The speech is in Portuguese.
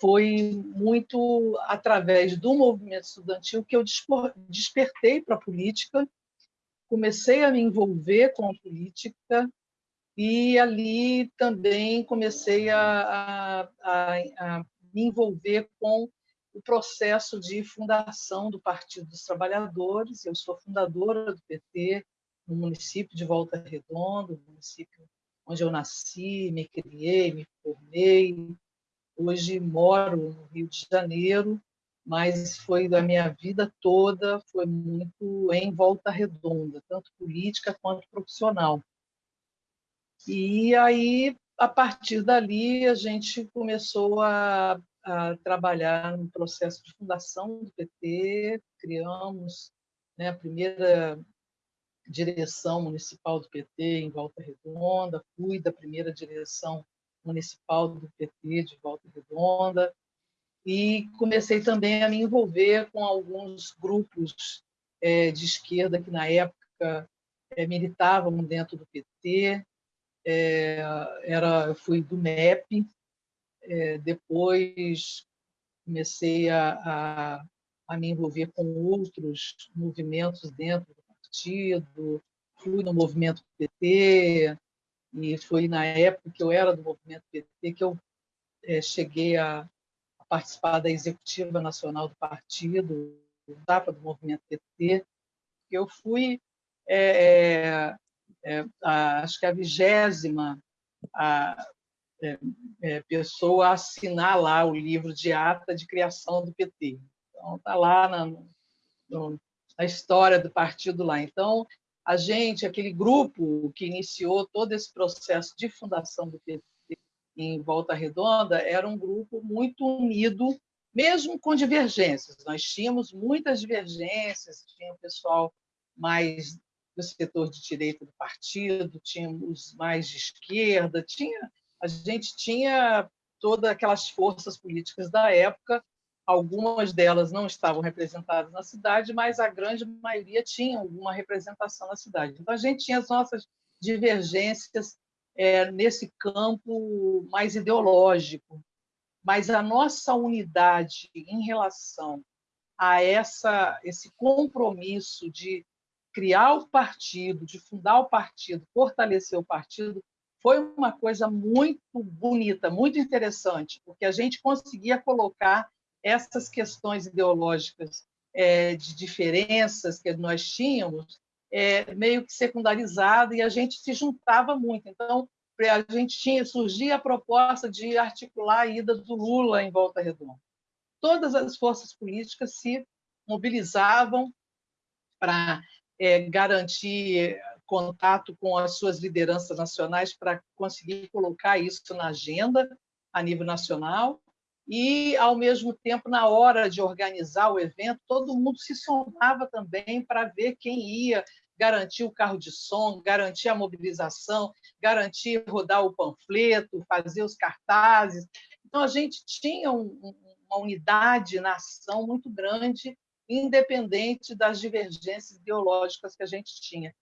foi muito através do movimento estudantil que eu despertei para a política, comecei a me envolver com a política e ali também comecei a, a, a, me envolver com o processo de fundação do Partido dos Trabalhadores. Eu sou fundadora do PT no município de Volta Redonda, município onde eu nasci, me criei, me formei. Hoje moro no Rio de Janeiro, mas foi da minha vida toda, foi muito em Volta Redonda, tanto política quanto profissional. E aí, a partir dali, a gente começou a a trabalhar no processo de fundação do PT, criamos né, a primeira direção municipal do PT em Volta Redonda, fui da primeira direção municipal do PT de Volta Redonda e comecei também a me envolver com alguns grupos é, de esquerda que na época é, militavam dentro do PT. É, era, eu fui do MEP, é, depois comecei a, a, a, me envolver com outros movimentos dentro do partido, fui no movimento PT, e foi na época que eu era do movimento PT que eu é, cheguei a, a, participar da executiva nacional do partido, etapa do movimento PT. Eu fui, é, é, é a, acho que a vigésima a, é, é, pessoa assinar lá o livro de ata de criação do PT. Então, está lá na, no, na história do partido lá. Então, a gente, aquele grupo que iniciou todo esse processo de fundação do PT em Volta Redonda, era um grupo muito unido, mesmo com divergências. Nós tínhamos muitas divergências, tinha o pessoal mais do setor de direita do partido, tínhamos mais de esquerda, tinha a gente tinha todas aquelas forças políticas da época, algumas delas não estavam representadas na cidade, mas a grande maioria tinha alguma representação na cidade. Então, a gente tinha as nossas divergências é, nesse campo mais ideológico, mas a nossa unidade em relação a essa, esse compromisso de criar o partido, de fundar o partido, fortalecer o partido, foi uma coisa muito bonita, muito interessante, porque a gente conseguia colocar essas questões ideológicas é, de diferenças que nós tínhamos é, meio que secundarizado e a gente se juntava muito. Então, a gente tinha surgia a proposta de articular a ida do Lula em Volta Redonda. Todas as forças políticas se mobilizavam para é, garantir contato com as suas lideranças nacionais para conseguir colocar isso na agenda a nível nacional e, ao mesmo tempo, na hora de organizar o evento, todo mundo se somava também para ver quem ia garantir o carro de som, garantir a mobilização, garantir rodar o panfleto, fazer os cartazes. Então, a gente tinha um, uma unidade na ação muito grande, independente das divergências ideológicas que a gente tinha.